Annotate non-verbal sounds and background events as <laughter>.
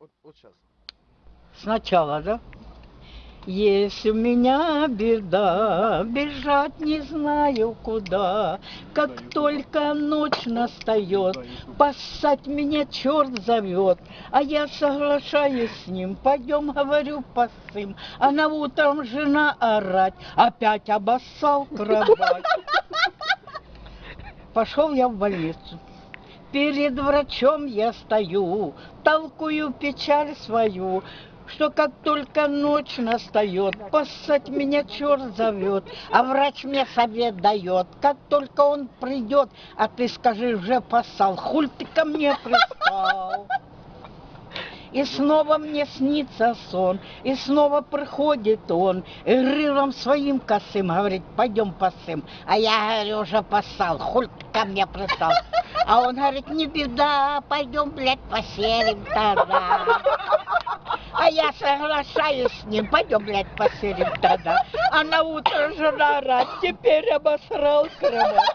Вот, вот сейчас. Сначала, да? Есть у меня беда, бежать не знаю куда. Как только ночь настает, поссать меня черт зовет. А я соглашаюсь с ним, пойдем, говорю, посым. А на утром жена орать, опять обоссал кровать. <laughs> Пошел я в больницу. Перед врачом я стою, толкую печаль свою, что как только ночь настает, поссать меня черт зовет, а врач мне совет дает, как только он придет, а ты скажи, уже поссал, хуль ты ко мне пристал. И снова мне снится сон, и снова приходит он, и рылом своим косым говорит, пойдем посым. А я говорю, уже поссал, хуль ты ко мне пристал. А он говорит, не беда, пойдем, блядь, поселим тогда. А я соглашаюсь с ним, пойдем, блядь, поселим тогда. А на утро жена орать, теперь обосрал кровать.